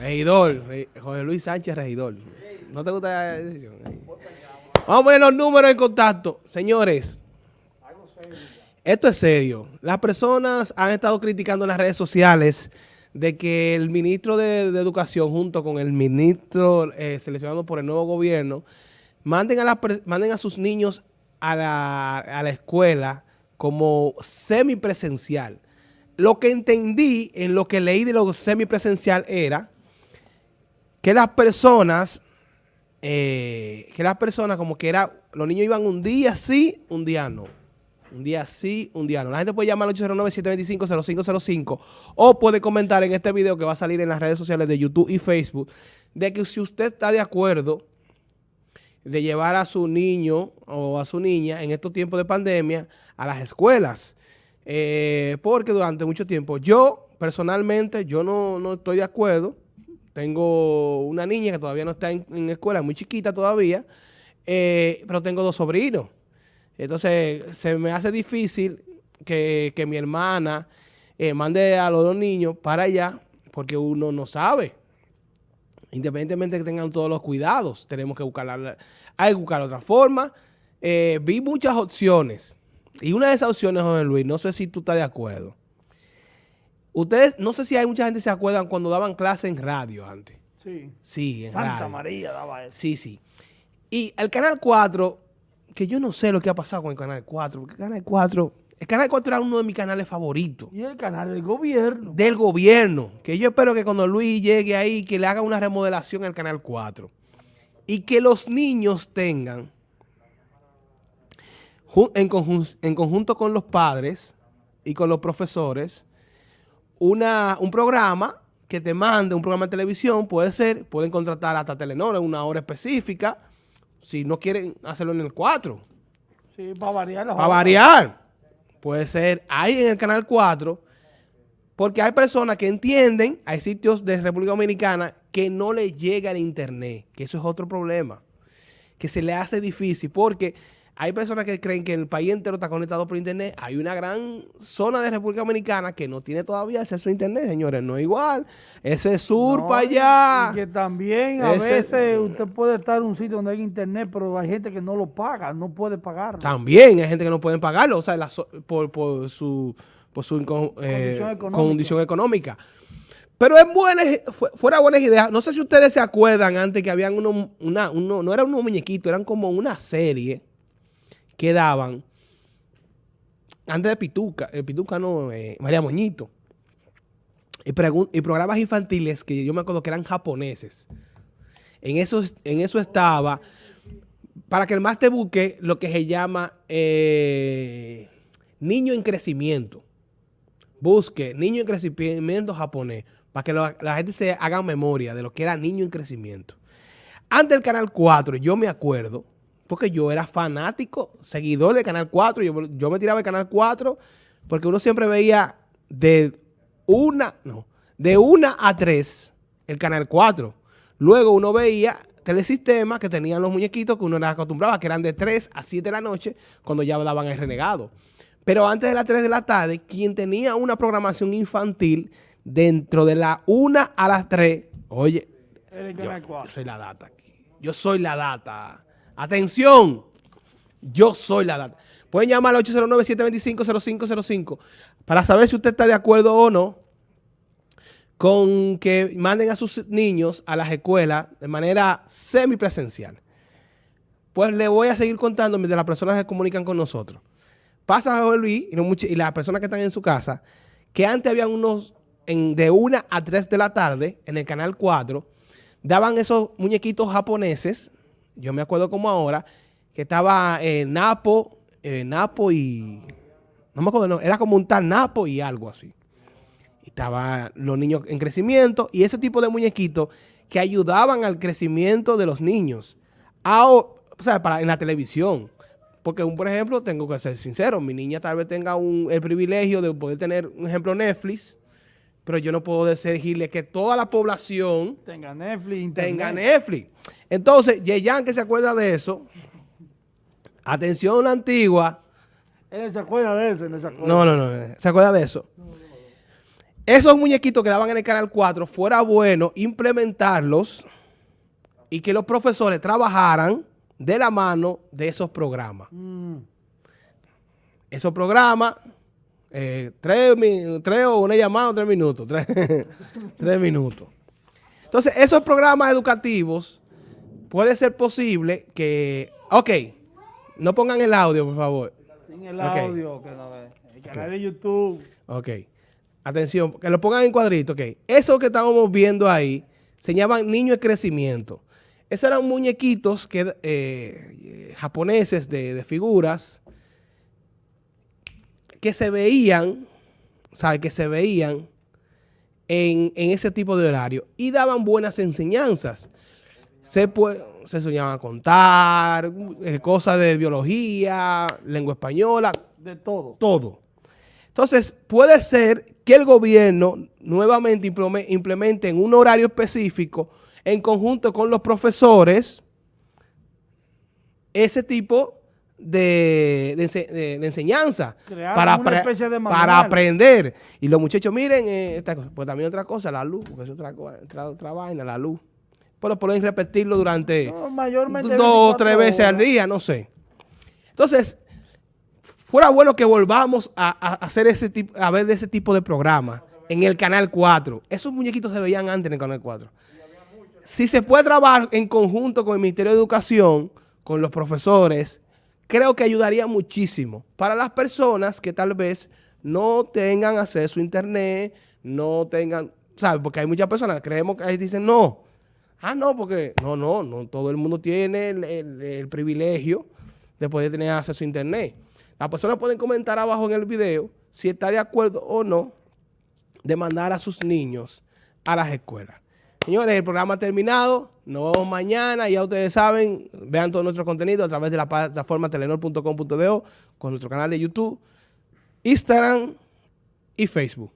Regidor, José Luis Sánchez, regidor. ¿No te gusta la decisión? Vamos a poner los números en contacto. Señores, esto es serio. Las personas han estado criticando en las redes sociales de que el ministro de, Educación junto con el ministro eh, seleccionado por el nuevo gobierno manden a, manden a sus niños a la, a la escuela como semipresencial. Lo que entendí en lo que leí de lo semipresencial era que las personas, eh, que las personas como que era, los niños iban un día sí, un día no. Un día sí, un día no. La gente puede llamar al 809-725-0505 o puede comentar en este video que va a salir en las redes sociales de YouTube y Facebook de que si usted está de acuerdo de llevar a su niño o a su niña en estos tiempos de pandemia a las escuelas. Eh, porque durante mucho tiempo yo, personalmente, yo no, no estoy de acuerdo tengo una niña que todavía no está en, escuela, muy chiquita todavía, eh, pero tengo dos sobrinos. Entonces, se me hace difícil que, mi hermana eh, mande a los dos niños para allá porque uno no sabe. Independientemente de que tengan todos los cuidados, tenemos que buscar, hay que buscar otra forma. Eh, vi muchas opciones. Y una de esas opciones, José Luis, no sé si tú estás de acuerdo Ustedes, no sé si hay mucha gente que se acuerdan cuando daban clase en radio antes. Sí. Sí, en Santa María daba eso. Sí, sí. Y el Canal 4, que yo no sé lo que ha pasado con el Canal 4, porque el Canal 4, el Canal 4 era uno de mis canales favoritos. Y el canal del gobierno. Del gobierno. Que yo espero que cuando Luis llegue ahí, que le haga una remodelación al Canal 4. Y que los niños tengan, en, en conjunto con los padres y con los profesores, una, un programa que te mande, un programa de televisión, puede ser, pueden contratar hasta Telenor en una hora específica, si no quieren hacerlo en el 4. Sí, para variar. Para variar. Puede ser ahí en el canal 4, porque hay personas que entienden, hay sitios de República Dominicana que no les llega el internet, que eso es otro problema, que se le hace difícil, porque hay personas que creen que el país entero está conectado por internet. Hay una gran zona de República Dominicana que no tiene todavía acceso a internet, señores. No es igual. Ese sur para allá. Y que también a veces usted puede estar en un sitio donde hay internet, pero hay gente que no lo paga, no puede pagarlo. También hay gente que no puede pagarlo, o sea, por, su, por su eh, condición, económica. Pero es buena, fuera buenas ideas. No sé si ustedes se acuerdan antes que habían uno, una, uno, no eran unos muñequitos, eran como una serie quedaban antes de Pituca, eh, Pituca no, eh, María Moñito, y, y, programas infantiles que yo me acuerdo que eran japoneses. En eso, en eso estaba, para que el más te busque lo que se llama eh, niño en crecimiento. Busque niño en crecimiento japonés, para que la gente se haga memoria de lo que era niño en crecimiento. Antes del Canal 4, yo me acuerdo, porque yo era fanático, seguidor de Canal 4. Yo, me tiraba el Canal 4 porque uno siempre veía de una, no, de una a tres el Canal 4. Luego uno veía telesistemas que tenían los muñequitos que uno era acostumbraba, que eran de 3 a 7 de la noche, cuando ya daban el renegado. Pero antes de las 3 de la tarde, quien tenía una programación infantil dentro de la 1 a las 3, oye, yo soy la data aquí. Yo soy la data. Atención, yo soy la data. Pueden llamar al 809-725-0505 para saber si usted está de acuerdo o no con que manden a sus niños a las escuelas de manera semipresencial. Pues le voy a seguir contando de las personas que comunican con nosotros. Pasa José Luis y, las personas que están en su casa, que antes habían unos en, de una a 3 de la tarde en el canal 4, daban esos muñequitos japoneses yo me acuerdo como ahora, que estaba eh, Napo, eh, Napo y... No me acuerdo, no, era como un tal Napo y algo así. Estaban los niños en crecimiento y ese tipo de muñequitos que ayudaban al crecimiento de los niños. o sea, para, en la televisión. Porque, por ejemplo, tengo que ser sincero, mi niña tal vez tenga un, el privilegio de poder tener, un ejemplo, Netflix, pero yo no puedo decirle que toda la población tenga Netflix. Tenga Netflix. Entonces, Yeyan que se acuerda de eso, atención la antigua. Él se acuerda de eso, no se acuerda. No, no, no, se acuerda de eso. esos muñequitos que daban en el Canal 4 fuera bueno implementarlos y que los profesores trabajaran de la mano de esos programas. Mm. Esos programas, eh, tres, tres, o una llamada, tres minutos, tres, minutos. Entonces, esos programas educativos, puede ser posible que, ok, no pongan el audio, por favor. Sin el audio, que no, el canal de YouTube. Ok. Atención, que lo pongan en cuadrito, ok. Eso que estábamos viendo ahí se llaman niños de crecimiento. Esos eran muñequitos que, eh, japoneses de, figuras que se veían, ¿sabes? Que se veían en, ese tipo de horario y daban buenas enseñanzas. Se, se soñaban a contar, eh, cosas de biología, lengua española. De todo. Todo. Entonces, puede ser que el gobierno nuevamente implemente en un horario específico en conjunto con los profesores ese tipo de, enseñanza para, para aprender. Y los muchachos, miren, eh, esta cosa. pues también otra cosa, la luz, porque es otra, otra, vaina, la luz. Pero pueden repetirlo durante dos o tres veces al día, no sé. Entonces, fuera bueno que volvamos a, hacer ese tipo, a ver de ese tipo de programa en el Canal 4. Esos muñequitos se veían antes en el Canal 4 si se puede trabajar en conjunto con el Ministerio de Educación, con los profesores, creo que ayudaría muchísimo para las personas que tal vez no tengan acceso a internet, no tengan, ¿sabes? Porque hay muchas personas que creemos que ahí dicen no. Ah, no, porque no, no, no todo el mundo tiene el, privilegio de poder tener acceso a internet. Las personas pueden comentar abajo en el video si está de acuerdo o no de mandar a sus niños a las escuelas. Señores, el programa ha terminado. Nos vemos mañana. Ya ustedes saben, vean todo nuestro contenido a través de la plataforma telenor.com.do con nuestro canal de YouTube, Instagram y Facebook.